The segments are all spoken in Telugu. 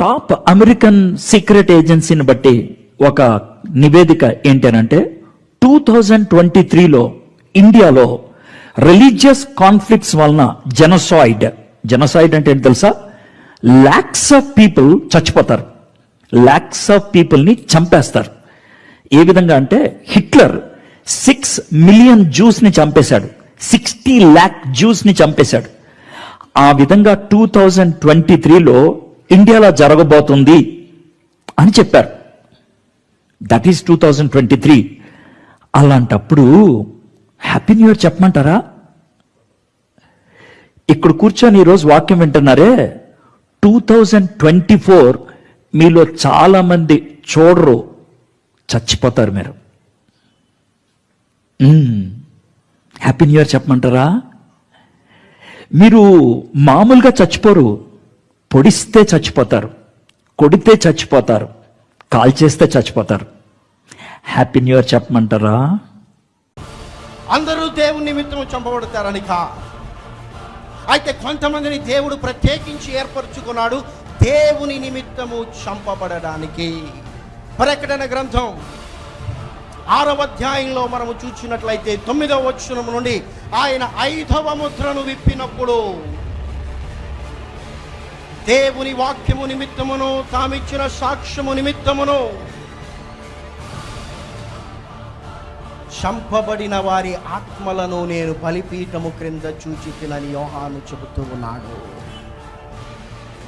టాప్ అమెరికన్ సీక్రెట్ ఏజెన్సీని బట్టి ఒక నివేదిక ఏంటనంటే టూ థౌజండ్ ట్వంటీ త్రీలో ఇండియాలో రిలీజియస్ కాన్ఫ్లిక్ట్స్ వలన జెనసాయిడ్. జెనసాయిడ్ అంటే ఏంటి తెలుసా? లాక్స్ ఆఫ్ పీపుల్ చచ్చిపోతారు. ల్యాక్స్ ఆఫ్ పీపుల్ని చంపేస్తారు. ఏ విధంగా అంటే హిట్లర్ సిక్స్ మిలియన్ జ్యూస్ని చంపేశాడు. సిక్స్టీ ల్యాక్ జ్యూస్ని చంపేశాడు. ఆ విధంగా టూ థౌజండ్ ట్వంటీ త్రీలో ఇండియాలో జరగబోతుంది అని చెప్పారు. That is two thousand twenty three అలాంటప్పుడు హ్యాపీ న్యూ ఇయర్ చెప్పమంటారా? ఇక్కడ కూర్చొని ఈరోజు వాక్యం వింటున్నారే? టూ థౌజండ్ ట్వంటీ ఫోర్ మీలో చాలామంది చూడరు చచ్చిపోతారు మీరు. హ్యాపీ న్యూ ఇయర్ చెప్పమంటారా? మీరు మామూలుగా చచ్చిపోరు పొడిస్తే చచ్చిపోతారు కొడితే చచ్చిపోతారు కాల్ చేస్తే చచ్చిపోతారు. హ్యాపీ న్యూ ఇయర్ చెప్పమంటారా? అందరూ దేవుని నిమిత్తం చంపబడతారని కా అయితే కొంతమందిని దేవుడు ప్రత్యేకించి ఏర్పరచుకున్నాడు దేవుని నిమిత్తము చంపబడడానికి. ప్రకటన గ్రంథం ఆరవ అధ్యాయంలో మనము చూసినట్లయితే తొమ్మిదవ వచనం నుండి ఆయన ఐదవ ముద్రను విప్పినప్పుడు దేవుని వాక్యము నిమిత్తమును తామిచ్చిన సాక్ష్యము నిమిత్తమును చంపబడిన వారి ఆత్మలను నేను బలిపీఠము క్రింద చూచి తినని యోహాను చెబుతూ ఉన్నాడు.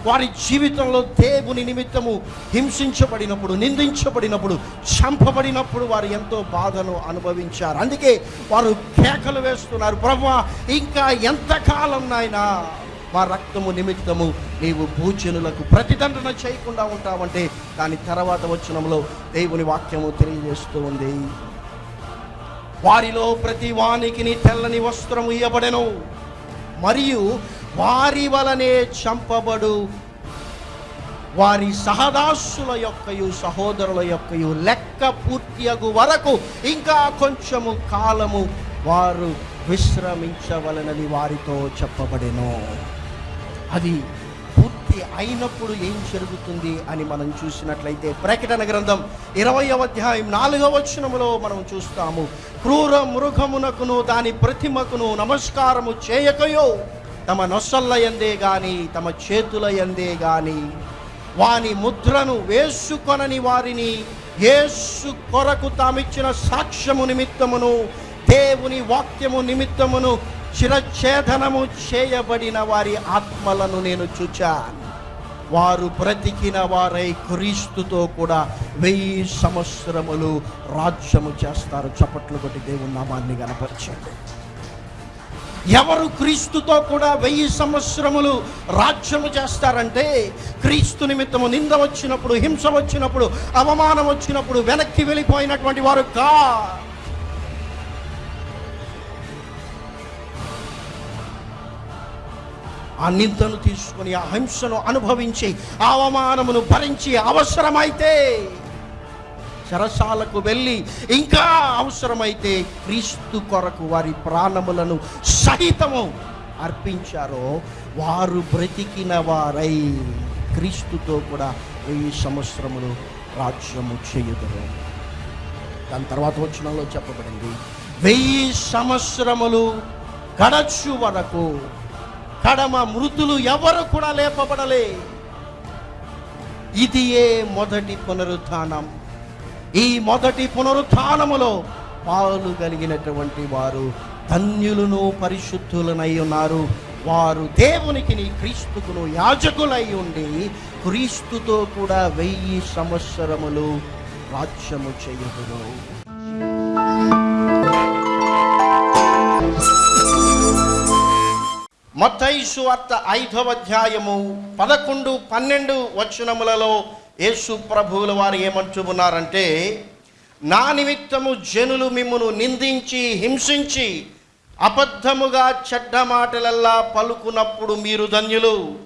వారి జీవితంలో దేవుని నిమిత్తము హింసించబడినప్పుడు నిందించబడినప్పుడు చంపబడినప్పుడు వారు ఎంతో బాధను అనుభవించారు. అందుకే వారు కేకలు వేస్తున్నారు ప్రభా ఇంకా ఎంతకాలం నాయనా మా రక్తము నిమిత్తము నీవు భూజనులకు ప్రతిదండన చేయకుండా ఉంటావంటే దాని తర్వాత వచనంలో దేవుని వాక్యము తెలియజేస్తూ ఉంది. వారిలో ప్రతి వానికి తెల్లని వస్త్రము ఇయ్యబడెను. మరియు వారి వలనే చంపబడు. వారి సహదాసుల యొక్కయు సహోదరుల యొక్కయు లెక్క పూర్తియగు వరకు ఇంకా కొంచెము కాలము వారు విశ్రమించవలనని వారితో చెప్పబడెను. అది పూర్తి అయినప్పుడు ఏం జరుగుతుంది అని మనం చూసినట్లయితే ప్రకటన గ్రంథం ఇరవయవ అధ్యాయం నాలుగవ వచనములో మనం చూస్తాము. క్రూర మృగమునకును దాని ప్రతిమకును నమస్కారము చేయకయో తమ నొసల్ల ఎందే గాని తమ చేతుల ఎందే గాని వాని ముద్రను వేసుకొనని వారిని యేసు కొరకు తామిచ్చిన సాక్ష్యము నిమిత్తమును దేవుని వాక్యము నిమిత్తమును శిరఛేదనము చేయబడిన వారి ఆత్మలను నేను చూచాను వారు బ్రతికిన వారై క్రీస్తుతో కూడా వెయ్యి సంవత్సరములు రాజ్యము చేస్తారు. చప్పట్లు కొట్టి దేవుని నామాన్ని కనపరచండి ఎవరు క్రీస్తుతో కూడా వెయ్యి సంవత్సరములు రాజ్యము చేస్తారంటే క్రీస్తు నిమిత్తము నింద వచ్చినప్పుడు హింస వచ్చినప్పుడు అవమానం వచ్చినప్పుడు వెనక్కి వెళ్ళిపోయినటువంటి వారు కా ఆ నిందను తీసుకొని ఆ హింసను అనుభవించి అవమానమును భరించి అవసరమైతే చెరసాలకు వెళ్ళి ఇంకా అవసరమైతే క్రీస్తు కొరకు వారి ప్రాణములను సహితము అర్పించారో వారు బ్రతికిన వారై క్రీస్తుతో కూడా వెయ్యి సంవత్సరములు రాజ్యము చేయుదరు. దాని తర్వాత వచ్చినలో చెప్పబడింది వెయ్యి సంవత్సరములు గడచు వరకు కడమ మృతులు ఎవరు కూడా లేపబడలే. ఇది ఏ మొదటి పునరుత్నం ఈ మొదటి పునరుత్నములో పాలు కలిగినటువంటి వారు ధన్యులను పరిశుద్ధులనై ఉన్నారు. వారు దేవునికి నీ క్రీస్తుకును యాజకులై ఉండి క్రీస్తుతో కూడా వెయ్యి సంవత్సరములు రాజ్యము చేయుదురు. మత్తయి వార్త ఐదవ అధ్యాయము పదకొండు పన్నెండు వచనములలో యేసు ప్రభువుల వారు ఏమంటున్నారంటే నా నిమిత్తము జనులు మిమ్మును నిందించి హింసించి అబద్ధముగా చెడ్డ మాటలల్లా పలుకున్నప్పుడు మీరు ధన్యులు.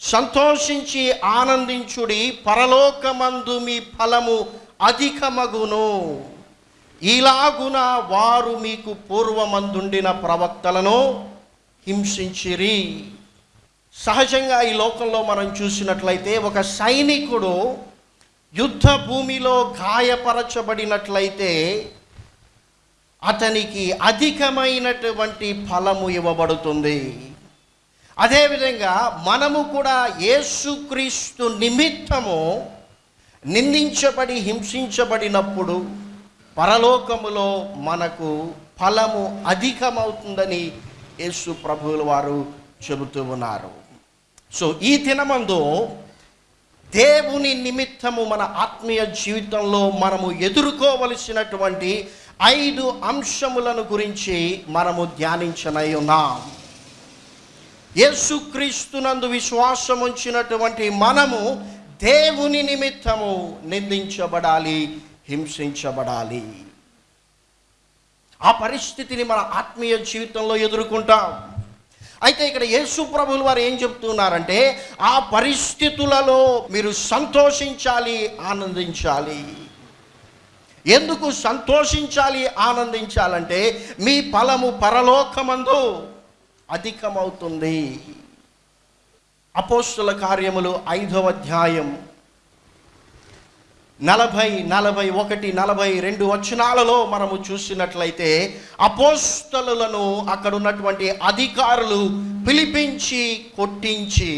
సంతోషించి ఆనందించుడి పరలోకమందు మీ ఫలము అధికమగును. ఇలాగున వారు మీకు పూర్వమందుండిన ప్రవక్తలను హింసించిరి. సహజంగా ఈ లోకంలో మనం చూసినట్లయితే ఒక సైనికుడు యుద్ధ భూమిలో గాయపరచబడినట్లయితే అతనికి అధికమైనటువంటి ఫలము ఇవ్వబడుతుంది. అదేవిధంగా మనము కూడా యేసుక్రీస్తు నిమిత్తము నిందించబడి హింసించబడినప్పుడు పరలోకములో మనకు ఫలము అధికమవుతుందని యేసు ప్రభువుల వారు చెబుతూ ఉన్నారు. సో ఈ దినమందు దేవుని నిమిత్తము మన ఆత్మీయ జీవితంలో మనము ఎదుర్కోవలసినటువంటి ఐదు అంశములను గురించి మనము ధ్యానించనై ఉన్నాం. యేసుక్రీస్తునందు విశ్వాసం ఉంచినటువంటి మనము దేవుని నిమిత్తము నిందించబడాలి హింసించబడాలి. ఆ పరిస్థితిని మన ఆత్మీయ జీవితంలో ఎదుర్కొంటాం. అయితే ఇక్కడ యేసు ప్రభులు వారు ఏం చెప్తున్నారంటే ఆ పరిస్థితులలో మీరు సంతోషించాలి ఆనందించాలి. ఎందుకు సంతోషించాలి ఆనందించాలంటే మీ ఫలము పరలోకమందు అధికమవుతుంది. అపోస్తుల కార్యములు ఐదవ అధ్యాయం. నలభై నలభై ఒకటి నలభై రెండు వచనాలలో మనము చూసినట్లయితే అపోస్తలను అక్కడ ఉన్నటువంటి అధికారులు పిలిపించి కొట్టించి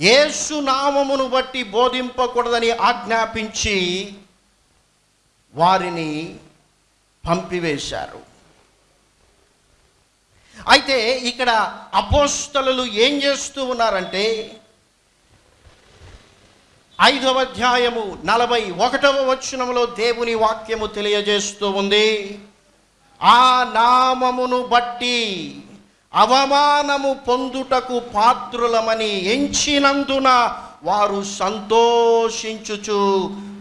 యేసు నామమును బట్టి బోధింపకూడదని ఆజ్ఞాపించి వారిని పంపివేశారు. అయితే ఇక్కడ అపోస్తలు ఏం చేస్తూ ఉన్నారంటే ఐదవ అధ్యాయము నలభై ఒకటవ వచనములో దేవుని వాక్యము తెలియజేస్తూ ఉంది. ఆ నామమును బట్టి అవమానము పొందుటకు పాత్రులమని ఎంచినందున వారు సంతోషించుచు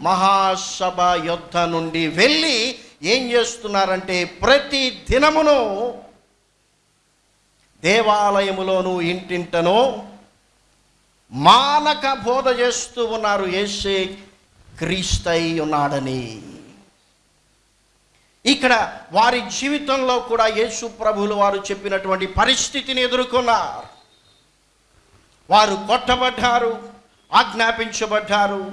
మహాసభ యొద్ధ నుండి వెళ్ళి ఏం చేస్తున్నారంటే ప్రతి దినమును దేవాలయములోను ఇంటింటనో మానక బోధ చేస్తూ ఉన్నారు ఏసే క్రీస్తై ఉన్నాడని. ఇక్కడ వారి జీవితంలో కూడా యేసు ప్రభులు వారు చెప్పినటువంటి పరిస్థితిని ఎదుర్కొన్నారు. వారు కొట్టబడ్డారు ఆజ్ఞాపించబడ్డారు.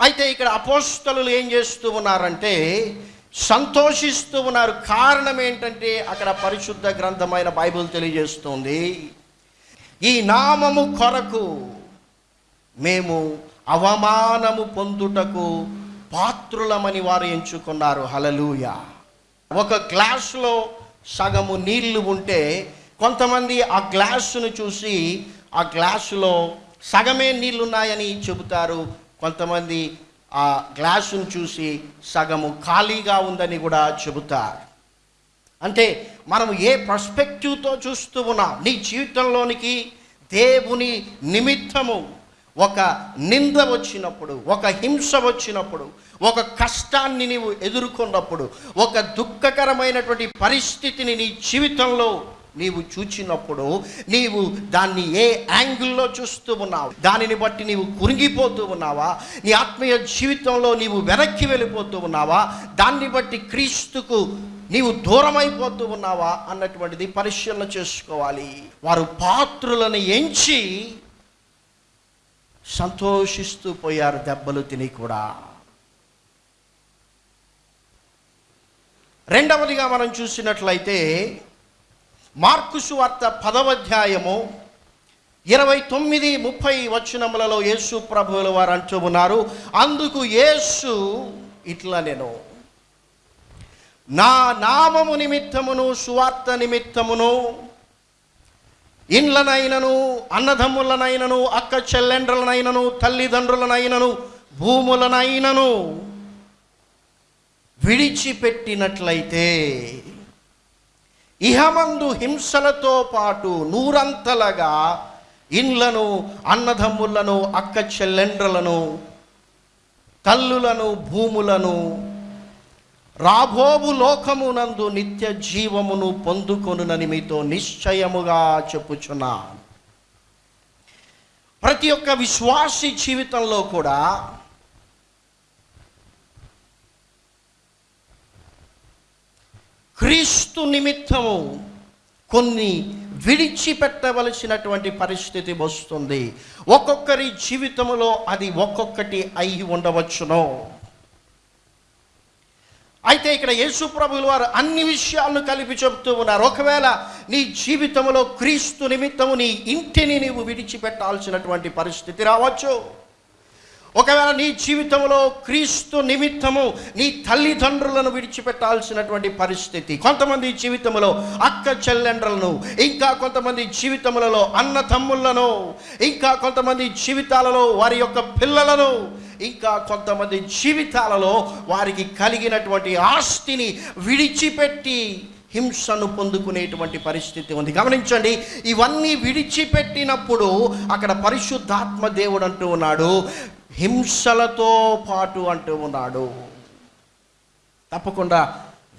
అయితే ఇక్కడ అపోస్తలు ఏం చేస్తూ ఉన్నారంటే సంతోషిస్తూ ఉన్నారు. కారణం ఏంటంటే అక్కడ పరిశుద్ధ గ్రంథమైన బైబిల్ తెలియజేస్తుంది. ఈ నామము కొరకు మేము అవమానము పొందుటకు పాత్రులమని వారు ఎంచుకున్నారు. హలలుయ ఒక గ్లాసులో సగము నీళ్ళు ఉంటే కొంతమంది ఆ గ్లాసును చూసి ఆ గ్లాసులో సగమే నీళ్ళున్నాయని చెబుతారు. కొంతమంది ఆ గ్లాసును చూసి సగము ఖాళీగా ఉందని కూడా చెబుతారు. అంటే మనం ఏ పర్స్పెక్టివ్తో చూస్తూ ఉన్నాం? నీ జీవితంలోనికి దేవుని నిమిత్తము ఒక నింద వచ్చినప్పుడు ఒక హింస వచ్చినప్పుడు ఒక కష్టాన్ని నీవు ఎదుర్కొన్నప్పుడు ఒక దుఃఖకరమైనటువంటి పరిస్థితిని నీ జీవితంలో నీవు చూచినప్పుడు నీవు దాన్ని ఏ యాంగిల్లో చూస్తూ ఉన్నావు? దానిని బట్టి నీవు కురింగిపోతూ ఉన్నావా? నీ ఆత్మీయ జీవితంలో నీవు వెనక్కి వెళ్ళిపోతూ ఉన్నావా? దాన్ని బట్టి క్రీస్తుకు నీవు దూరమైపోతూ ఉన్నావా అన్నటువంటిది పరిశీలన చేసుకోవాలి. వారు పాత్రులను ఎంచి సంతోషిస్తూ పోయారు దెబ్బలు తిని కూడా. రెండవదిగా మనం చూసినట్లయితే మార్కుసు వార్త పదవ అధ్యాయము ఇరవై తొమ్మిది ముప్పై వచనములలో యేసు ప్రభువుల వారు అంటూ ఉన్నారు అందుకు యేసు ఇట్లా నేను నా నామము నిమిత్తమును సువార్త నిమిత్తమును ఇండ్లనైనను అన్నదమ్ములనైనను అక్క చెల్లెండ్రులనైనను తల్లిదండ్రులనైనను భూములనైనను విడిచిపెట్టినట్లయితే ఇహమందు హింసలతో పాటు నూరంతలగా ఇండ్లను అన్నదమ్ములను అక్క చెల్లెండ్రలను తల్లులను భూములను రాబోవు లోకమునందు నిత్య జీవమును పొందుకొనునని మీతో నిశ్చయముగా చెప్పుచున్నా. ప్రతి ఒక్క విశ్వాసి జీవితంలో కూడా క్రీస్తు నిమిత్తము కొన్ని విడిచిపెట్టవలసినటువంటి పరిస్థితి వస్తుంది. ఒక్కొక్కరి జీవితంలో అది ఒక్కొక్కటి అయి ఉండవచ్చును. అయితే ఇక్కడ యేసు ప్రభువుల వారు అన్ని విషయాలను కలిపి చెబుతూ ఉన్నారు. ఒకవేళ నీ జీవితంలో క్రీస్తు నిమిత్తము నీ ఇంటిని నీవు విడిచిపెట్టాల్సినటువంటి పరిస్థితి రావచ్చు. ఒకవేళ నీ జీవితంలో క్రీస్తు నిమిత్తము నీ తల్లిదండ్రులను విడిచిపెట్టాల్సినటువంటి పరిస్థితి కొంతమంది జీవితంలో అక్క చెల్లెండ్రులను ఇంకా కొంతమంది జీవితములలో అన్న తమ్ముళ్ళను ఇంకా కొంతమంది జీవితాలలో వారి యొక్క పిల్లలను ఇంకా కొంతమంది జీవితాలలో వారికి కలిగినటువంటి ఆస్తిని విడిచిపెట్టి హింసను పొందుకునేటువంటి పరిస్థితి ఉంది. గమనించండి ఇవన్నీ విడిచిపెట్టినప్పుడు అక్కడ పరిశుద్ధాత్మ దేవుడు అంటూ ఉన్నాడు హింసలతో పాటు అంటూ ఉన్నాడు. తప్పకుండా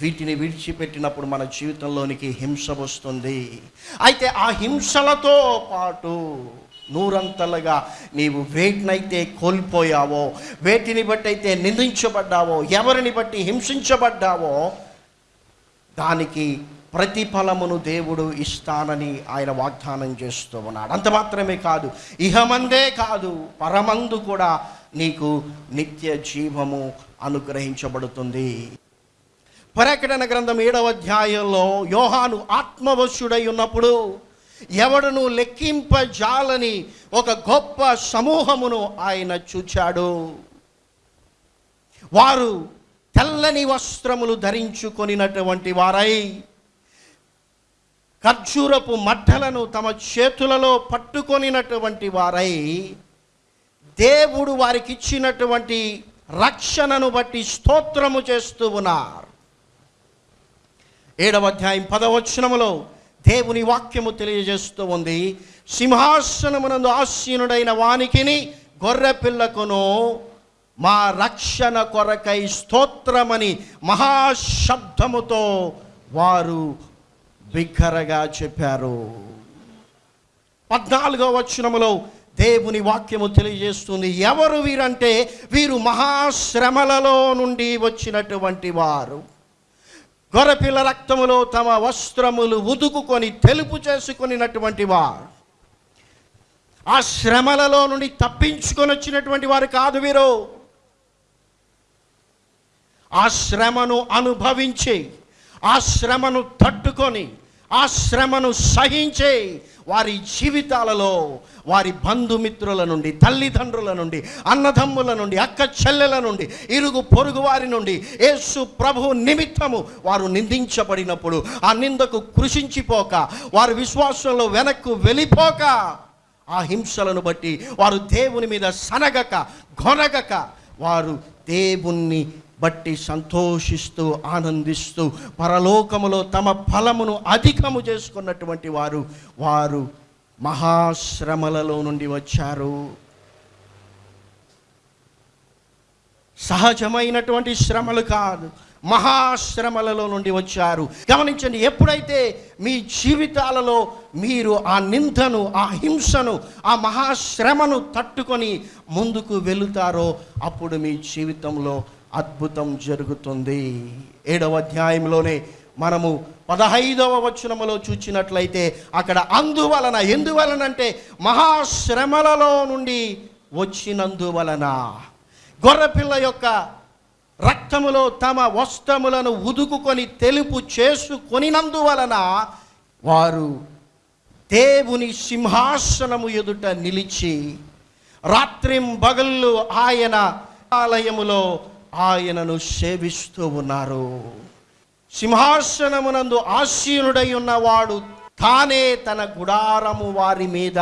వీటిని విడిచిపెట్టినప్పుడు మన జీవితంలోనికి హింస వస్తుంది. అయితే ఆ హింసలతో పాటు నూరంతలుగా నీవు వేటినైతే కోల్పోయావో వేటిని బట్టి అయితే నిందించబడ్డావో ఎవరిని బట్టి హింసించబడ్డావో దానికి ప్రతిఫలమును దేవుడు ఇస్తానని ఆయన వాగ్దానం చేస్తూ ఉన్నాడు. అంత మాత్రమే కాదు ఇహమందే కాదు పరమందు కూడా నీకు నిత్య జీవము అనుగ్రహించబడుతుంది. ప్రకటన గ్రంథం ఏడవ అధ్యాయంలో యోహాను ఆత్మవశుడై ఉన్నప్పుడు ఎవడను లెక్కింపజాలని ఒక గొప్ప సమూహమును ఆయన చూచాడు. వారు తెల్లని వస్త్రములు ధరించుకొనినటువంటి వారై ఖర్జూరపు మట్టలను తమ చేతులలో పట్టుకొనినటువంటి వారై దేవుడు వారికి ఇచ్చినటువంటి రక్షణను బట్టి స్తోత్రము చేస్తూ ఉన్నారు. ఏడవ అధ్యాయం పదవచనములో దేవుని వాక్యము తెలియజేస్తూ ఉంది. సింహాసనమునందు ఆసీనుడైన వానికిని గొర్రె పిల్లకును మా రక్షణ కొరకై స్తోత్రమని మహాశబ్దముతో వారు బిగ్గరగా చెప్పారు. పద్నాలుగో వచనములో దేవుని వాక్యము తెలియజేస్తుంది. ఎవరు వీరంటే వీరు మహాశ్రమలలో నుండి వచ్చినటువంటి వారు. గొర్రెపిల్ల రక్తములో తమ వస్త్రములు ఉదుకుకొని తెలుపు చేసుకునినటువంటి వారు. ఆ శ్రమలలో నుండి తప్పించుకొని వచ్చినటువంటి వారు కాదు వీరు. ఆ శ్రమను అనుభవించి ఆ శ్రమను తట్టుకొని ఆ శ్రమను సహించే వారి జీవితాలలో వారి బంధుమిత్రుల నుండి తల్లిదండ్రుల నుండి అన్నదమ్ముల నుండి అక్క చెల్లెల నుండి ఇరుగు పొరుగు వారి నుండి యేసు ప్రభు నిమిత్తము వారు నిందించబడినప్పుడు ఆ నిందకు కృషించిపోక వారి విశ్వాసంలో వెనక్కు వెళ్ళిపోక ఆ హింసలను బట్టి వారు దేవుని మీద సనగక గొనగక వారు దేవుణ్ణి బట్టి సంతోషిస్తూ ఆనందిస్తూ పరలోకములో తమ ఫలమును అధికము చేసుకున్నటువంటి వారు వారు మహాశ్రమలలో నుండి వచ్చారు. సహజమైనటువంటి శ్రమలు కాదు మహాశ్రమలలో నుండి వచ్చారు. గమనించండి ఎప్పుడైతే మీ జీవితాలలో మీరు ఆ నిందను ఆ హింసను ఆ మహాశ్రమను తట్టుకొని ముందుకు వెళుతారో అప్పుడు మీ జీవితంలో అద్భుతం జరుగుతుంది. ఏడవ అధ్యాయంలోనే మనము పదహైదవ వచనములో చూచినట్లయితే అక్కడ అందువలన ఎందువలన అంటే మహాశ్రమలలో నుండి వచ్చినందువలన గొర్రెపిల్ల యొక్క రక్తములో తమ వస్త్రములను ఉదుకుకొని తెలుపు చేసుకొనినందువలన వారు దేవుని సింహాసనము ఎదుట నిలిచి రాత్రింబగళ్ళు ఆయన ఆలయములో ఆయనను సేవిస్తూ ఉన్నారు. సింహాసనమునందు ఆశీనుడై ఉన్నవాడు తానే తన గుడారము వారి మీద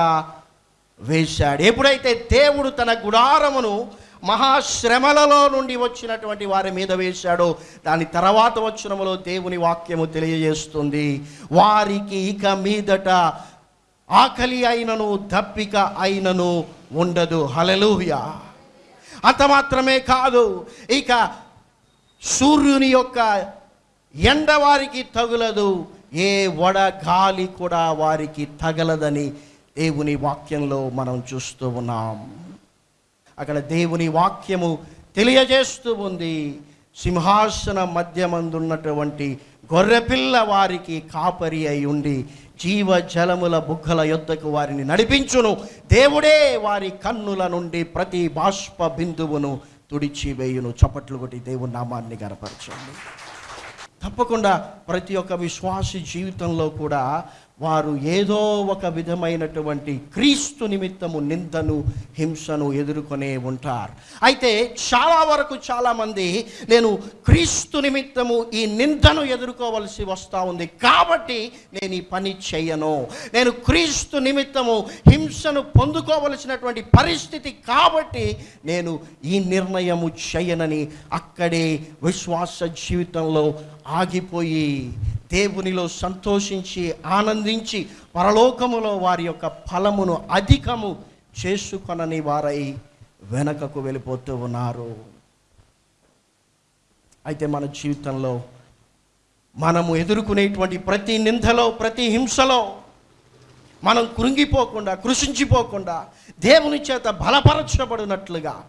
వేశాడు. ఎప్పుడైతే దేవుడు తన గుడారమును మహాశ్రమలలో నుండి వచ్చినటువంటి వారి మీద వేశాడో దాని తర్వాత వచ్చినములో దేవుని వాక్యము తెలియజేస్తుంది. వారికి ఇక మీదట ఆకలి అయినను దప్పిక అయినను ఉండదు. హలలుయా అంత మాత్రమే కాదు. ఇక సూర్యుని యొక్క ఎండ వారికి తగులదు. ఏ వడ గాలి కూడా వారికి తగలదని దేవుని వాక్యంలో మనం చూస్తూ ఉన్నాం. అక్కడ దేవుని వాక్యము తెలియజేస్తూ ఉంది. సింహాసన మధ్యమందున్నటువంటి గొర్రెపిల్ల వారికి కాపరి అయి ఉండి జీవ జలముల బుగ్గల యొద్దకు వారిని నడిపించును. దేవుడే వారి కన్నుల నుండి ప్రతి బాష్ప బిందువును తుడిచివేయును. చప్పట్లు కొట్టి దేవుని నామాన్ని గనపరచండి. తప్పకుండా ప్రతి ఒక్క విశ్వాసి జీవితంలో కూడా వారు ఏదో ఒక విధమైనటువంటి క్రీస్తు నిమిత్తము నిందను హింసను ఎదుర్కొనే ఉంటారు. అయితే చాలా వరకు చాలామంది నేను క్రీస్తు నిమిత్తము ఈ నిందను ఎదుర్కోవలసి వస్తూ ఉంది. కాబట్టి నేను ఈ పని చెయ్యను నేను క్రీస్తు నిమిత్తము హింసను పొందుకోవలసినటువంటి పరిస్థితి కాబట్టి నేను ఈ నిర్ణయము చేయనని అక్కడే విశ్వాస జీవితంలో ఆగిపోయి దేవునిలో సంతోషించి ఆనందించి పరలోకములో వారి యొక్క ఫలమును అధికము చేసుకొనని వారై వెనకకు వెళ్ళిపోతూ ఉన్నారు. అయితే మన జీవితంలో మనము ఎదుర్కొనేటువంటి ప్రతి నిందలో ప్రతి హింసలో మనం కృంగిపోకుండా కృషించిపోకుండా దేవుని చేత బలపరచబడినట్లుగా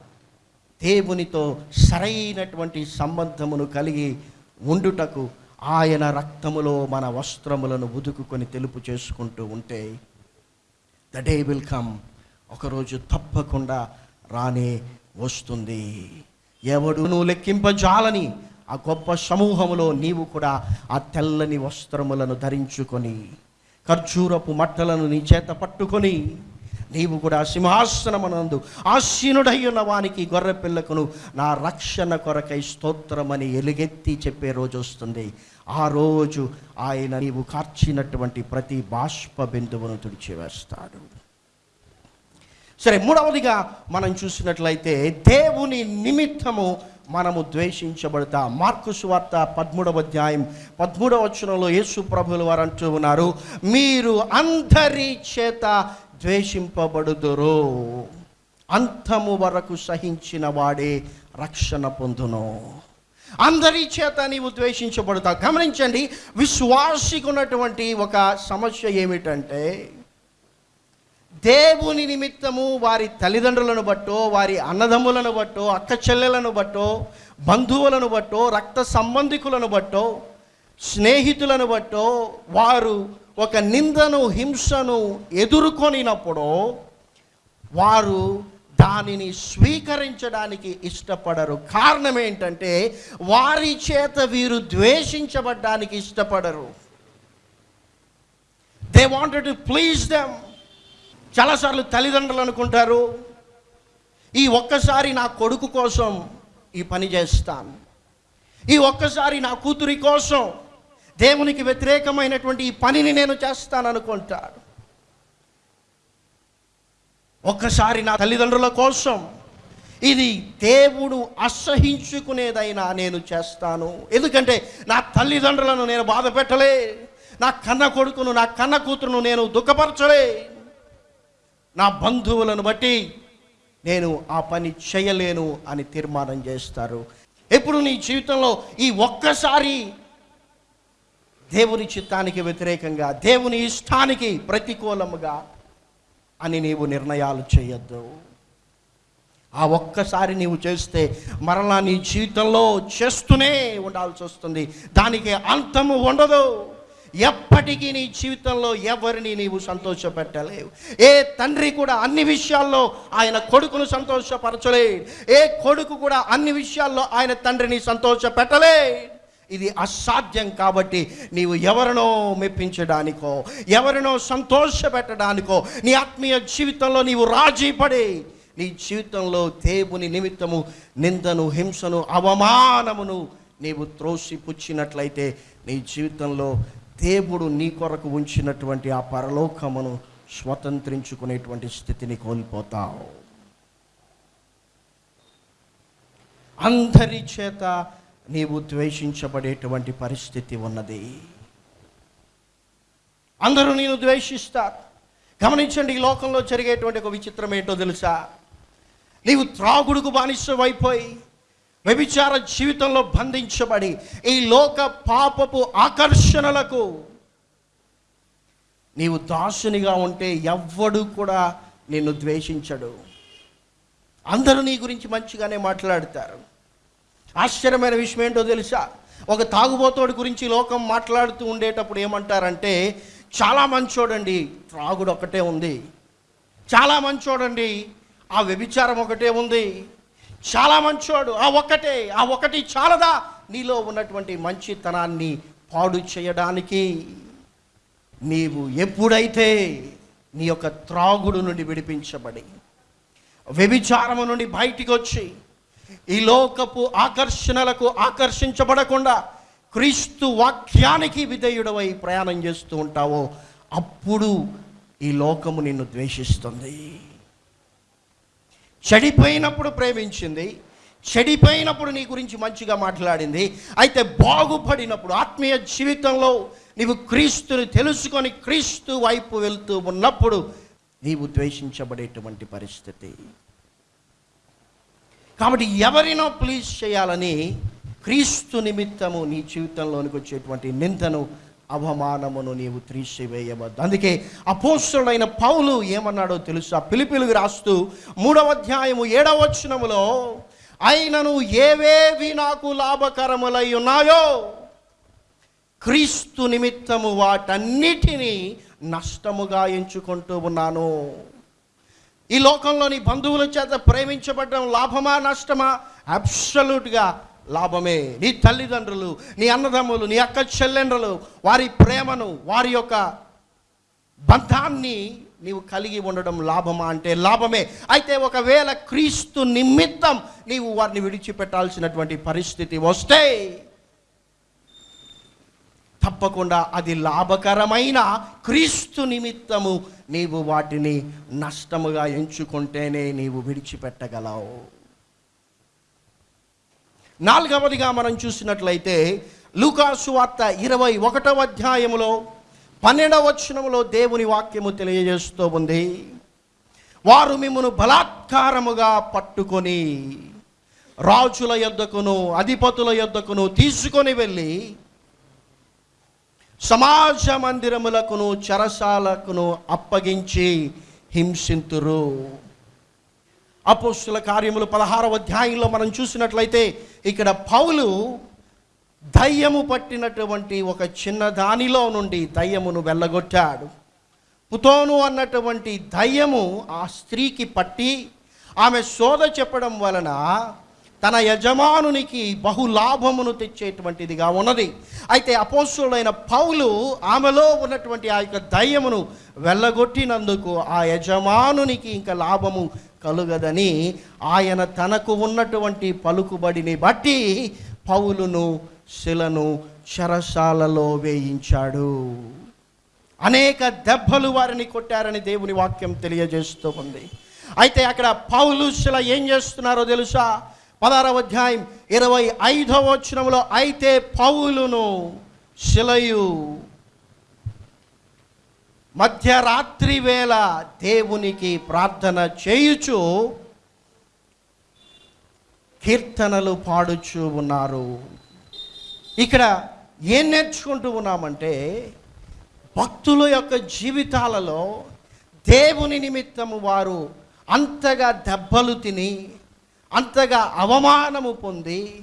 దేవునితో సరైనటువంటి సంబంధమును కలిగి ఉండుటకు ఆయన రక్తములో మన వస్త్రములను ఉదుకుకొని తెలుపు చేసుకుంటూ ఉంటే ద డే విల్ కమ్ ఒకరోజు తప్పకుండా రానే వస్తుంది. ఎవడు నువ్వు లెక్కింపజాలని ఆ గొప్ప సమూహములో నీవు కూడా ఆ తెల్లని వస్త్రములను ధరించుకొని ఖర్జూరపు మట్టలను నీ చేత పట్టుకొని నీవు కూడా సింహాసనమనందు ఆసీనుడై ఉన్న వానికి గొర్రె పిల్లకును నా రక్షణ కొరకై స్తోత్రమని ఎలుగెత్తి చెప్పే రోజు వస్తుంది. ఆ రోజు ఆయన నీవు కార్చినటువంటి ప్రతి బాష్ప బిందువును తుడిచివేస్తాడు. సరే మూడవదిగా మనం చూసినట్లయితే దేవుని నిమిత్తము మనము ద్వేషించబడతా. మార్కు సువార్త పదమూడవ అధ్యాయం పదమూడవ వచనంలో యేసు ప్రభులు వారు అంటూ ఉన్నారు మీరు అందరి చేత ద్వేషింపబడుదురు. అంతము వరకు సహించిన వాడే రక్షణ పొందును. అందరి చేత నీవు ద్వేషించబడతావు. గమనించండి విశ్వాసికి ఉన్నటువంటి ఒక సమస్య ఏమిటంటే దేవుని నిమిత్తము వారి తల్లిదండ్రులను బట్టో వారి అన్నదమ్ములను బట్టో అక్క చెల్లెలను బట్టో బంధువులను బట్టో రక్త సంబంధికులను బట్టో స్నేహితులను బట్టో వారు ఒక నిందను హింసను ఎదుర్కొనినప్పుడు వారు దానిని స్వీకరించడానికి ఇష్టపడరు. కారణం ఏంటంటే వారి చేత వీరు ద్వేషించబడ్డానికి ఇష్టపడరు. They wanted to please them చాలాసార్లు తల్లిదండ్రులు అనుకుంటారు ఈ ఒక్కసారి నా కొడుకు కోసం ఈ పని చేస్తాను. ఈ ఒక్కసారి నా కూతురి కోసం దేవునికి వ్యతిరేకమైనటువంటి ఈ పనిని నేను చేస్తాను అనుకుంటాడు ఒక్కసారి నా తల్లిదండ్రుల కోసం. ఇది దేవుడు అసహించుకునేదైనా నేను చేస్తాను. ఎందుకంటే నా తల్లిదండ్రులను నేను బాధ పెట్టలే. నా కన్న కొడుకును నా కన్న కూతురును నేను దుఃఖపరచలే. నా బంధువులను బట్టి నేను ఆ పని చేయలేను అని తీర్మానం చేస్తారు. ఎప్పుడు నీ జీవితంలో ఈ ఒక్కసారి దేవుని చిత్తానికి వ్యతిరేకంగా దేవుని ఇష్టానికి ప్రతికూలముగా అని నీవు నిర్ణయాలు చేయొద్దు. ఆ ఒక్కసారి నీవు చేస్తే మరలా నీ జీవితంలో చేస్తూనే ఉండాల్సి వస్తుంది. దానికి అంతము ఉండదు. ఎప్పటికీ నీ జీవితంలో ఎవరిని నీవు సంతోషపెట్టలేవు. ఏ తండ్రి కూడా అన్ని విషయాల్లో ఆయన కొడుకును సంతోషపరచలేడు. ఏ కొడుకు కూడా అన్ని విషయాల్లో ఆయన తండ్రిని సంతోషపెట్టలే ఇది అసాధ్యం కాబట్టి నీవు ఎవరినో మెప్పించడానికో ఎవరినో సంతోషపెట్టడానికో నీ ఆత్మీయ జీవితంలో నీవు రాజీ పడి నీ జీవితంలో దేవుని నిమిత్తము నిందను హింసను అవమానమును నీవు త్రోసి పుచ్చినట్లయితే నీ జీవితంలో దేవుడు నీ కొరకు ఉంచినటువంటి ఆ పరలోకమును స్వతంత్రించుకునేటువంటి స్థితిని కోల్పోతావు. అందరి చేత నీవు ద్వేషించబడేటువంటి పరిస్థితి ఉన్నది. అందరూ నేను ద్వేషిస్తారు. గమనించండి ఈ లోకంలో జరిగేటువంటి ఒక విచిత్రం ఏంటో తెలుసా? నీవు త్రాగుడుకు బానిసమైపోయి వ్యభిచార జీవితంలో బంధించబడి ఈ లోక పాపపు ఆకర్షణలకు నీవు దాసునిగా ఉంటే ఎవ్వడు కూడా నిన్ను ద్వేషించడు. అందరూ నీ గురించి మంచిగానే మాట్లాడతారు. ఆశ్చర్యమైన విషయం ఏంటో తెలుసా? ఒక తాగుబోతోడి గురించి లోకం మాట్లాడుతూ ఉండేటప్పుడు ఏమంటారంటే చాలా మంచోడండి త్రాగుడు ఒకటే ఉంది. చాలా మంచోడండి ఆ వ్యభిచారం ఒకటే ఉంది. చాలా మంచోడు ఆ ఒక్కటే ఆ ఒకటి చాలదా? నీలో ఉన్నటువంటి మంచితనాన్ని పాడు చేయడానికి నీవు ఎప్పుడైతే నీ యొక్క త్రాగుడు నుండి విడిపించబడి వ్యభిచారము నుండి బయటికి వచ్చి ఈ లోకపు ఆకర్షణలకు ఆకర్షించబడకుండా క్రీస్తు వాక్యానికి విధేయుడవై ప్రయాణం చేస్తూ ఉంటావో అప్పుడు ఈ లోకము నిన్ను ద్వేషిస్తుంది. చెడిపోయినప్పుడు ప్రేమించింది చెడిపోయినప్పుడు నీ గురించి మంచిగా మాట్లాడింది అయితే బాగుపడినప్పుడు ఆత్మీయ జీవితంలో నీవు క్రీస్తుని తెలుసుకొని క్రీస్తు వైపు వెళ్తూ ఉన్నప్పుడు నీవు ద్వేషించబడేటువంటి పరిస్థితి. కాబట్టి ఎవరినో ప్లీజ్ చేయాలని క్రీస్తు నిమిత్తము నీ జీవితంలోనికి వచ్చేటువంటి నిందను అవమానమును నీవు త్రీసివేయవద్దు. అందుకే అపోస్తుడైన పౌలు ఏమన్నాడో తెలుసా? పిలిపిలుగు రాస్తూ మూడవ అధ్యాయము ఏడవ వచనములో అయినను ఏవేవి నాకు లాభకరములై ఉన్నాయో క్రీస్తు నిమిత్తము వాటన్నిటినీ నష్టముగా ఎంచుకుంటూ ఉన్నాను. ఈ లోకంలోని బంధువుల చేత ప్రేమించబడడం లాభమా నష్టమా? అబ్సల్యూట్గా లాభమే. నీ తల్లిదండ్రులు నీ అన్నదమ్ములు నీ అక్క చెల్లెండ్రులు వారి ప్రేమను వారి యొక్క బంధాన్ని నీవు కలిగి ఉండడం లాభమా అంటే లాభమే. అయితే ఒకవేళ క్రీస్తు నిమిత్తం నీవు వారిని విడిచిపెట్టాల్సినటువంటి పరిస్థితి వస్తే తప్పకుండా అది లాభకరమైన క్రీస్తు నిమిత్తము. నీవు వాటిని నష్టముగా ఎంచుకుంటేనే నీవు విడిచిపెట్టగలవు. నాలుగవదిగా మనం చూసినట్లయితే లూకాసు వార్త ఇరవై ఒకటవ అధ్యాయములో పన్నెండవ వచనములో దేవుని వాక్యము తెలియజేస్తూ ఉంది. వారు మిమ్మను బలాత్కారముగా పట్టుకొని రాజుల యొద్దకును అధిపతుల యొద్దకును తీసుకొని వెళ్ళి సమాజ మందిరములకును చెరసాలకును అప్పగించి హింసింతురు. అపోస్తుల కార్యములు పదహారవ అధ్యాయంలో మనం చూసినట్లయితే ఇక్కడ పౌలు దయ్యము పట్టినటువంటి ఒక చిన్న దానిలో నుండి దయ్యమును వెళ్ళగొట్టాడు. పుతోను అన్నటువంటి దయ్యము ఆ స్త్రీకి పట్టి ఆమె శోధ చెప్పడం వలన తన యజమానునికి బహు లాభమును తెచ్చేటువంటిదిగా ఉన్నది. అయితే అపోస్తుడైన పౌలు ఆమెలో ఉన్నటువంటి ఆ యొక్క దయ్యమును వెళ్ళగొట్టినందుకు ఆ యజమానునికి ఇంకా లాభము కలుగదని ఆయన తనకు ఉన్నటువంటి పలుకుబడిని బట్టి పౌలును శిలను చెరసాలలో వేయించాడు. అనేక దెబ్బలు వారిని కొట్టారని దేవుని వాక్యం తెలియజేస్తూ ఉంది. అయితే అక్కడ పౌలు శిల ఏం చేస్తున్నారో తెలుసా? పదారవ అధ్యాయం ఇరవై ఐదవ వచనంలో అయితే పౌలును శిలయు మధ్యరాత్రి వేళ దేవునికి ప్రార్థన చేయుచు కీర్తనలు పాడుచు ఉన్నారు. ఇక్కడ ఏం నేర్చుకుంటూ ఉన్నామంటే భక్తుల యొక్క జీవితాలలో దేవుని నిమిత్తము వారు అంతగా దెబ్బలు తిని అంతగా అవమానము పొంది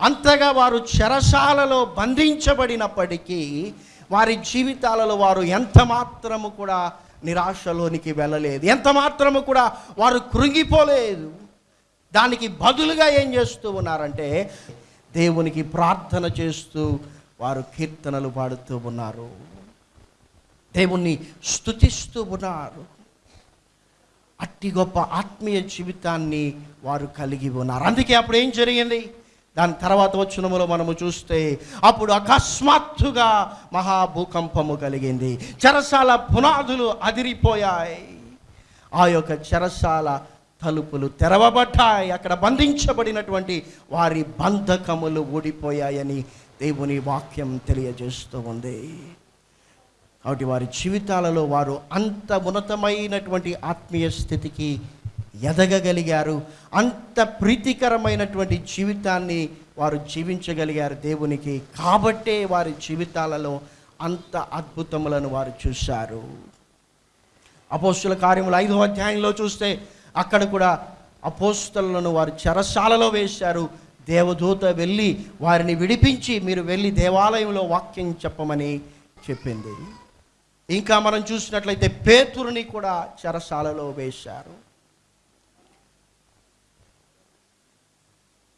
అంతగా వారు చెరసాలలో బంధించబడినప్పటికీ వారి జీవితాలలో వారు ఎంత మాత్రము కూడా నిరాశలోనికి వెళ్ళలేదు. ఎంత మాత్రము కూడా వారు కృంగిపోలేదు. దానికి బదులుగా ఏం చేస్తూ ఉన్నారంటే దేవునికి ప్రార్థన చేస్తూ వారు కీర్తనలు పాడుతూ ఉన్నారు. దేవుణ్ణి స్తుతిస్తూ ఉన్నారు. అట్టి గొప్ప ఆత్మీయ జీవితాన్ని వారు కలిగి ఉన్నారు. అందుకే అప్పుడు ఏం జరిగింది? దాని తర్వాత వచ్చినములో మనము చూస్తే అప్పుడు అకస్మాత్తుగా మహాభూకంపము కలిగింది. చెరసాల పునాదులు అదిరిపోయాయి. ఆ యొక్క చెరసాల తలుపులు తెరవబడ్డాయి. అక్కడ బంధించబడినటువంటి వారి బంధకములు ఊడిపోయాయని దేవుని వాక్యం తెలియజేస్తూ ఉంది. కాబట్టి వారి జీవితాలలో వారు అంత ఉన్నతమైనటువంటి ఆత్మీయ స్థితికి ఎదగగలిగారు. అంత ప్రీతికరమైనటువంటి జీవితాన్ని వారు జీవించగలిగారు దేవునికి. కాబట్టే వారి జీవితాలలో అంత అద్భుతములను వారు చూశారు. అపోస్తుల కార్యములు ఐదో అధ్యాయంలో చూస్తే అక్కడ కూడా అపోస్తులను వారు చెరసాలలో వేశారు. దేవదూత వెళ్ళి వారిని విడిపించి మీరు వెళ్ళి దేవాలయంలో వాక్యం చెప్పమని చెప్పింది. ఇంకా మనం చూసినట్లయితే పేతురుని కూడా చెరసాలలో వేశారు.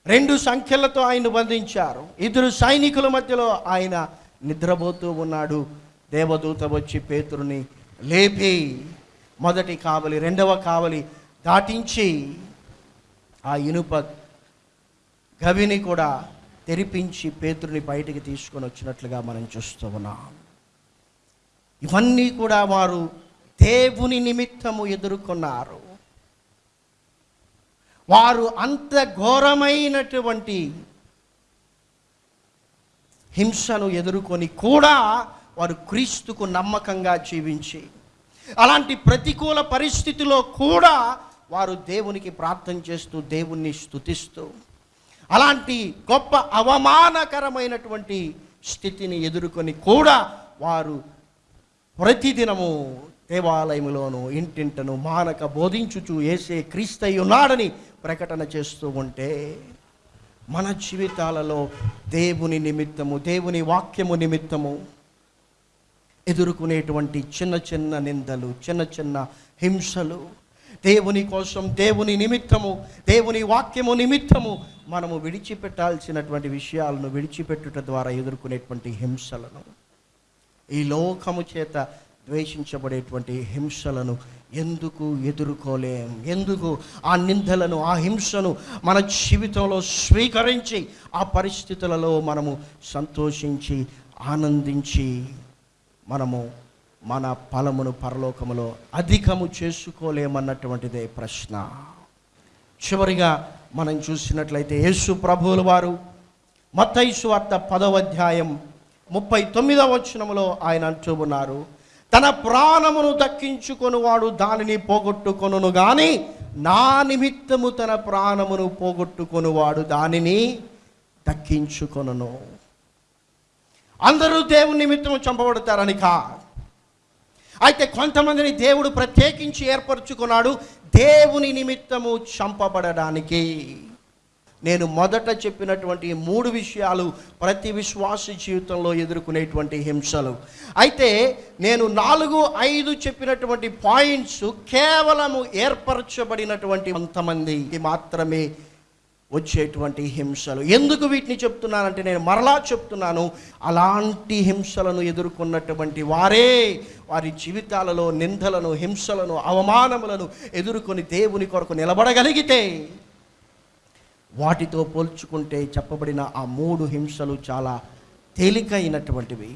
రెండు సంఖ్యలతో ఆయన బంధించారు. ఇద్దరు సైనికుల మధ్యలో ఆయన నిద్రపోతూ ఉన్నాడు. దేవదూత వచ్చి పేతురుని లేపి మొదటి కావలి రెండవ కావలి దాటించి ఆ ఇనుప గవిని కూడా తెరిపించి పేతురుని బయటికి తీసుకొని వచ్చినట్లుగా మనం చూస్తూ ఉన్నాం. ఇవన్నీ కూడా వారు దేవుని నిమిత్తము ఎదుర్కొన్నారు. వారు అంత ఘోరమైనటువంటి హింసను ఎదుర్కొని కూడా వారు క్రీస్తుకు నమ్మకంగా జీవించి అలాంటి ప్రతికూల పరిస్థితిలో కూడా వారు దేవునికి ప్రార్థన చేస్తూ దేవుణ్ణి స్తుతిస్తూ అలాంటి గొప్ప అవమానకరమైనటువంటి స్థితిని ఎదుర్కొని కూడా వారు ప్రతిదినము దేవాలయములోను ఇంటింటను మానక బోధించుచు ఏసే క్రీస్తయ్య ఉన్నాడని ప్రకటన చేస్తూ ఉంటే మన జీవితాలలో దేవుని నిమిత్తము దేవుని వాక్యము నిమిత్తము ఎదుర్కొనేటువంటి చిన్న చిన్న నిందలు చిన్న చిన్న హింసలు దేవుని కోసం దేవుని నిమిత్తము దేవుని వాక్యము నిమిత్తము మనము విడిచిపెట్టాల్సినటువంటి విషయాలను విడిచిపెట్టుట ద్వారా ఎదుర్కొనేటువంటి హింసలను ఈ లోకము చేత ద్వేషించబడేటువంటి హింసలను ఎందుకు ఎదుర్కోలేం? ఎందుకు ఆ నిందలను ఆ హింసను మన జీవితంలో స్వీకరించి ఆ పరిస్థితులలో మనము సంతోషించి ఆనందించి మనము మన ఫలమును పరలోకములో అధికము చేసుకోలేమన్నటువంటిదే ప్రశ్న. చివరిగా మనం చూసినట్లయితే యేసు ప్రభువుల వారు మత్తైసు వార్త పదవ అధ్యాయం ముప్పై తొమ్మిదవ వచనంలో ఆయన అంటూ ఉన్నారు తన ప్రాణమును దక్కించుకొనువాడు దానిని పోగొట్టుకొనును కానీ నా నిమిత్తము తన ప్రాణమును పోగొట్టుకొనువాడు దానిని దక్కించుకొనును. అందరూ దేవుని నిమిత్తము చంపబడతారని కా. అయితే కొంతమందిని దేవుడు ప్రత్యేకించి ఏర్పరచుకున్నాడు దేవుని నిమిత్తము చంపబడడానికి. నేను మొదట చెప్పినటువంటి మూడు విషయాలు ప్రతి విశ్వాస జీవితంలో ఎదుర్కొనేటువంటి హింసలు. అయితే నేను నాలుగు ఐదు చెప్పినటువంటి పాయింట్స్ కేవలము ఏర్పరచబడినటువంటి కొంతమంది మాత్రమే వచ్చేటువంటి హింసలు. ఎందుకు వీటిని చెప్తున్నానంటే నేను మరలా చెప్తున్నాను అలాంటి హింసలను ఎదుర్కొన్నటువంటి వారే వారి జీవితాలలో నిందలను హింసలను అవమానములను ఎదుర్కొని దేవుని కొరకు నిలబడగలిగితే వాటితో పోల్చుకుంటే చెప్పబడిన ఆ మూడు హింసలు చాలా తేలికైనటువంటివి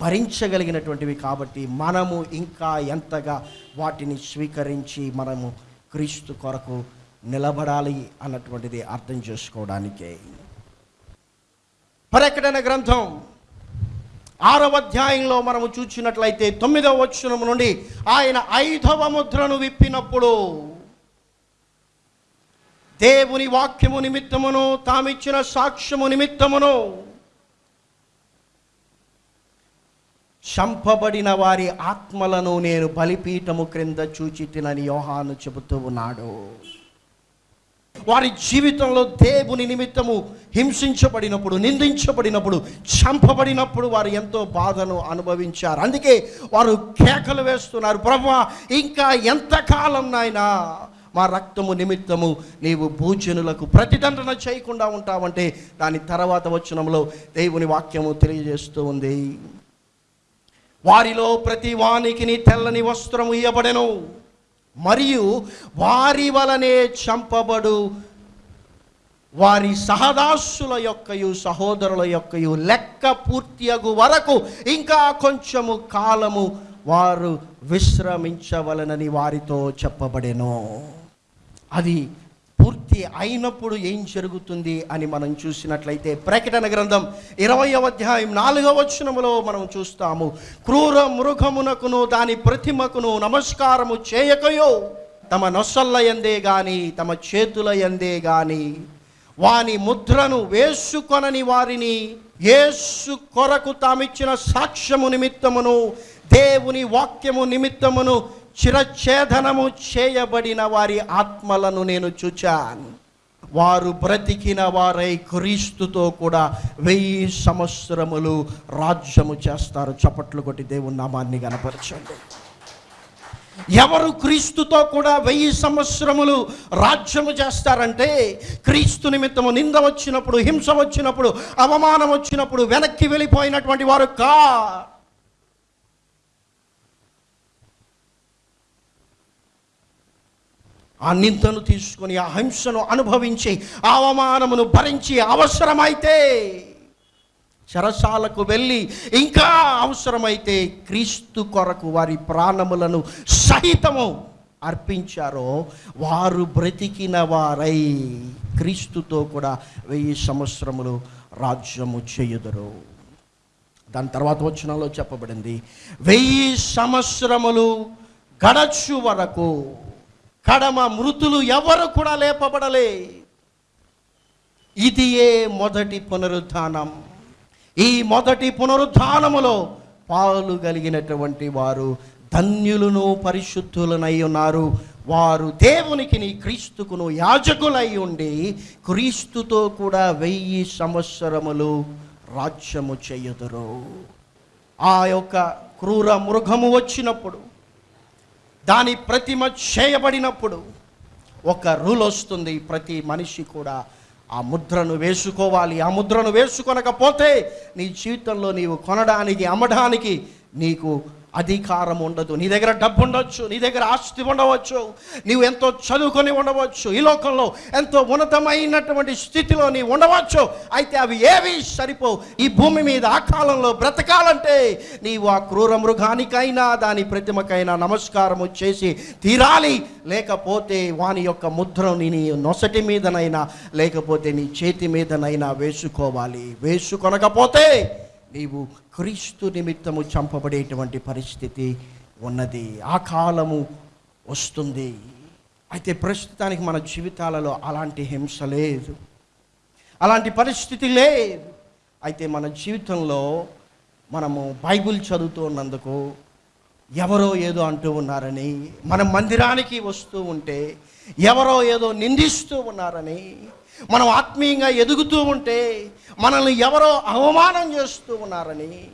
భరించగలిగినటువంటివి కాబట్టి మనము ఇంకా ఎంతగా వాటిని స్వీకరించి మనము క్రీస్తు కొరకు నిలబడాలి అన్నటువంటిది అర్థం చేసుకోవడానికే. ప్రకటన గ్రంథం ఆరవ అధ్యాయంలో మనము చూచినట్లయితే తొమ్మిదవ వచనము నుండి ఆయన ఐదవ ముద్రను విప్పినప్పుడు దేవుని వాక్యము నిమిత్తమును తామిచ్చిన సాక్ష్యము నిమిత్తమును చంపబడిన వారి ఆత్మలను నేను బలిపీఠము క్రింద చూచి తినని యోహాను చెబుతూ ఉన్నాడు. వారి జీవితంలో దేవుని నిమిత్తము హింసించబడినప్పుడు నిందించబడినప్పుడు చంపబడినప్పుడు వారు ఎంతో బాధను అనుభవించారు. అందుకే వారు కేకలు వేస్తున్నారు ప్రభా ఇంకా ఎంతకాలం నాయనా మా రక్తము నిమిత్తము నీవు భూజనులకు ప్రతిదండన చేయకుండా ఉంటావంటే దాని తర్వాత వచనంలో దేవుని వాక్యము తెలియజేస్తూ ఉంది. వారిలో ప్రతి వానికి తెల్లని వస్త్రము ఇయ్యబడెను. మరియు వారి వలనే చంపబడు వారి సహదాసుల యొక్కయు సహోదరుల యొక్కయు లెక్క పూర్తియగు వరకు ఇంకా కొంచెము కాలము వారు విశ్రమించవలనని వారితో చెప్పబడెను. అది పూర్తి అయినప్పుడు ఏం జరుగుతుంది అని మనం చూసినట్లయితే ప్రకటన గ్రంథం ఇరవయవ అధ్యాయం నాలుగవ వచనములో మనం చూస్తాము. క్రూర మృగమునకును దాని ప్రతిమకును నమస్కారము చేయకయో తమ నొసల్ల ఎందే గాని తమ చేతుల ఎందే గాని వాని ముద్రను వేసుకొనని వారిని యేసు కొరకు తామిచ్చిన సాక్ష్యము నిమిత్తమును దేవుని వాక్యము నిమిత్తమును చిరఛేదనము చేయబడిన వారి ఆత్మలను నేను చూచాను. వారు బ్రతికిన వారై క్రీస్తుతో కూడా వెయ్యి సంవత్సరములు రాజ్యము చేస్తారు. చప్పట్లు కొట్టి దేవుని నామాన్ని కనపరచండి ఎవరు క్రీస్తుతో కూడా వెయ్యి సంవత్సరములు రాజ్యము చేస్తారంటే క్రీస్తు నిమిత్తము నింద వచ్చినప్పుడు హింస వచ్చినప్పుడు అవమానం వచ్చినప్పుడు వెనక్కి వెళ్ళిపోయినటువంటి వారు కా ఆ నిందను తీసుకొని ఆ హింసను అనుభవించి ఆ అవమానమును భరించి అవసరమైతే చెరసాలకు వెళ్ళి ఇంకా అవసరమైతే క్రీస్తు కొరకు వారి ప్రాణములను సహితము అర్పించారో వారు బ్రతికిన వారై క్రీస్తుతో కూడా వెయ్యి సంవత్సరములు రాజ్యము చేయుదరు. దాని తర్వాత వచ్చినలో చెప్పబడింది వెయ్యి సంవత్సరములు గడచు వరకు కడమ మృతులు ఎవరు కూడా లేపబడలే. ఇది ఏ మొదటి పునరుద్ధానం. ఈ మొదటి పునరుద్ధానములో పాలు కలిగినటువంటి వారు ధన్యులను పరిశుద్ధులనై ఉన్నారు. వారు దేవునికి నీ క్రీస్తుకును యాజకులై ఉండి క్రీస్తుతో కూడా వెయ్యి సంవత్సరములు రాజ్యము చేయుదురు. ఆ యొక్క క్రూర మృగము వచ్చినప్పుడు దాని ప్రతిమ చేయబడినప్పుడు ఒక రూల్ వస్తుంది ప్రతి మనిషి కూడా ఆ ముద్రను వేసుకోవాలి ఆ ముద్రను వేసుకొనకపోతే నీ జీవితంలో నీవు కొనడానికి అమ్మడానికి నీకు అధికారం ఉండదు. నీ దగ్గర డబ్బు ఉండవచ్చు నీ దగ్గర ఆస్తి ఉండవచ్చు నీవు ఎంతో చదువుకొని ఉండవచ్చు ఈ లోకంలో ఎంతో ఉన్నతమైనటువంటి స్థితిలో నీవు ఉండవచ్చు. అయితే అవి ఏవి సరిపోవు. ఈ భూమి మీద ఆ కాలంలో బ్రతకాలంటే నీవు ఆ క్రూర మృగానికైనా దాని ప్రతిమకైనా నమస్కారము చేసి తీరాలి. లేకపోతే వాని యొక్క ముద్రని నీ నొసటి మీదనైనా లేకపోతే నీ చేతి మీదనైనా వేసుకోవాలి. వేసుకొనకపోతే నీవు క్రీస్తు నిమిత్తము చంపబడేటువంటి పరిస్థితి ఉన్నది. ఆ కాలము వస్తుంది. అయితే ప్రస్తుతానికి మన జీవితాలలో అలాంటి హింస లేదు. అలాంటి పరిస్థితి లేదు. అయితే మన జీవితంలో మనము బైబిల్ చదువుతూ ఉన్నందుకు ఎవరో ఏదో అంటూ ఉన్నారని మనం మందిరానికి వస్తూ ఉంటే ఎవరో ఏదో నిందిస్తూ ఉన్నారని మనం ఆత్మీయంగా ఎదుగుతూ ఉంటే మనల్ని ఎవరో అవమానం చేస్తూ ఉన్నారని.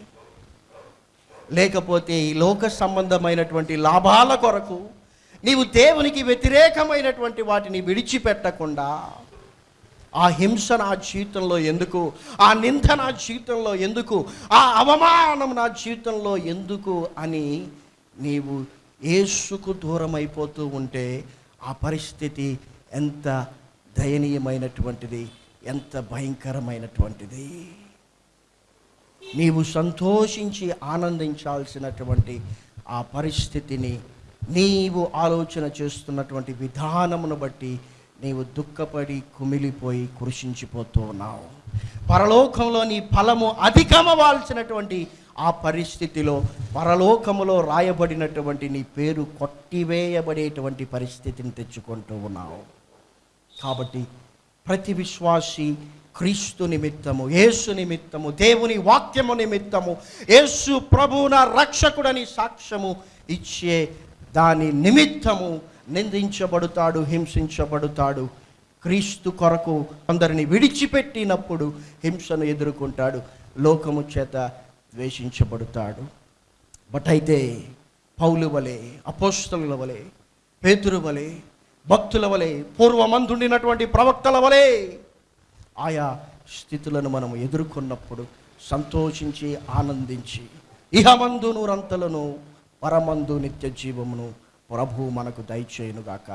లేకపోతే ఈ లోక సంబంధమైనటువంటి లాభాల కొరకు నీవు దేవునికి వ్యతిరేకమైనటువంటి వాటిని విడిచిపెట్టకుండా ఆ హింస నా జీవితంలో ఎందుకు ఆ నింద నా జీవితంలో ఎందుకు ఆ అవమానం నా జీవితంలో ఎందుకు అని నీవు ఏసుకు దూరం అయిపోతూ ఉంటే ఆ పరిస్థితి ఎంత దయనీయమైనటువంటిది ఎంత భయంకరమైనటువంటిది. నీవు సంతోషించి ఆనందించాల్సినటువంటి ఆ పరిస్థితిని నీవు ఆలోచన చేస్తున్నటువంటి విధానమును బట్టి నీవు దుఃఖపడి కుమిలిపోయి కృషించిపోతూ ఉన్నావు. పరలోకంలో నీ ఫలము అధికమవాల్సినటువంటి ఆ పరిస్థితిలో పరలోకములో రాయబడినటువంటి నీ పేరు కొట్టివేయబడేటువంటి పరిస్థితిని తెచ్చుకుంటూ ఉన్నావు. కాబట్టి ప్రతి విశ్వాసి క్రీస్తు నిమిత్తము యేసు నిమిత్తము దేవుని వాక్యము నిమిత్తము యేసు ప్రభువున రక్షకుడని సాక్ష్యము ఇచ్చే దాని నిమిత్తము నిందించబడుతాడు హింసించబడుతాడు. క్రీస్తు కొరకు అందరిని విడిచిపెట్టినప్పుడు హింసను ఎదుర్కొంటాడు లోకము చేత ద్వేషించబడుతాడు. బట్ అయితే పౌలు వలె అపోస్తలుల వలె పేతురు వలె భక్తుల వలె పూర్వమందుండినటువంటి ప్రవక్తల వలె ఆయా స్థితులను మనం ఎదుర్కొన్నప్పుడు సంతోషించి ఆనందించి ఇహమందు నూరంతలను పరమందు నిత్య జీవమును ప్రభు మనకు దయచేయునుగాక.